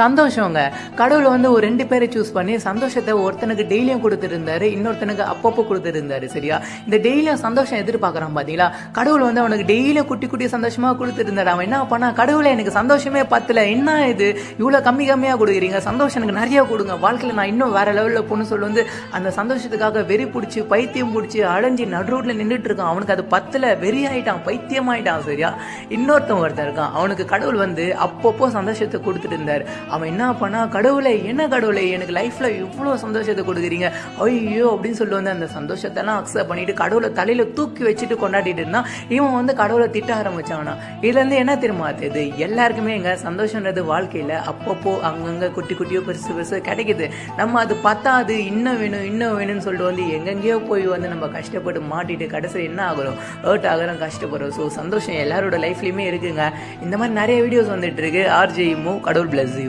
சந்தோஷங்க. கடவுள் வந்து ஒரு ரெண்டு பேரை சூஸ் பண்ணி சந்தோஷத்தை ஒருத்தனுக்கு டெய்லியும் கொடுத்துருந்தாரு இன்னொருத்தனுக்கு அப்பப்போ கொடுத்துருந்தாரு சரியா? இந்த டெய்லியும் சந்தோஷம் எதிர்பார்க்குறான் பார்த்தீங்களா கடவுள் வந்து அவனுக்கு டெய்லியும் குட்டி குட்டி சந்தோஷமா கொடுத்துருந்தாரு. அவன் என்ன பண்ணா கடவுளை எனக்கு சந்தோஷமே பத்தல. என்ன இது? இவ்வளோ கம்மி கம்மியாக கொடுக்குறீங்க. சந்தோஷம் எனக்கு நிறைய கொடுங்க. வாழ்க்கையில் நான் இன்னும் வேற லெவலில் போகணும்னு சொல்லி வந்து அந்த சந்தோஷத்துக்காக வெறி பிடிச்சி பைத்தியம் பிடிச்சி அடைஞ்சி நடு ரோட்டில் நின்றுட்டு இருக்கான். அவனுக்கு அது பத்தல. வெறி ஆயிட்டான் பைத்தியம் ஆயிட்டான் சரியா? இன்னொருத்தன் ஒருத்தன் இருக்கான். அவனுக்கு கடவுள் வந்து அப்பப்போ சந்தோஷத்தை கொடுத்துட்டு இருந்தார். அவன் என்ன பண்ணா கடவுளை என்ன கடவுளை எனக்கு லைஃப்ல இவ்வளோ சந்தோஷத்தை கொடுக்குறீங்க? ஐயோ அப்படின்னு சொல்லி வந்து அந்த சந்தோஷத்தெல்லாம் அக்செப்ட் பண்ணிட்டு கடவுளை தலையில தூக்கி வச்சுட்டு கொண்டாடிட்டு இருந்தான் இவன் வந்து கடவுளை திட்ட ஆரம்பிச்சானா? இதுல இருந்து என்ன தெரியுமா தெரியுது எல்லாருக்குமே எங்க சந்தோஷன்றது வாழ்க்கையில அப்பப்போ அங்கங்க குட்டி குட்டியோ பெருசு பெருசு கிடைக்குது. நம்ம அது பத்தாது இன்னும் வேணும் இன்னும் வேணும்னு சொல்லிட்டு வந்து எங்கெங்கேயோ போய் வந்து நம்ம கஷ்டப்பட்டு மாட்டிட்டு கடைசியில் என்ன ஆகிறோம்? ஹர்ட் ஆகிறோம் கஷ்டப்படுறோம். ஸோ சந்தோஷம் எல்லாரோட லைஃப்லையுமே இருக்குங்க. இந்த மாதிரி நிறைய வீடியோஸ் வந்துட்டு இருக்கு. ஆர்ஜே மூ கடவுள் பிளஸ் யூ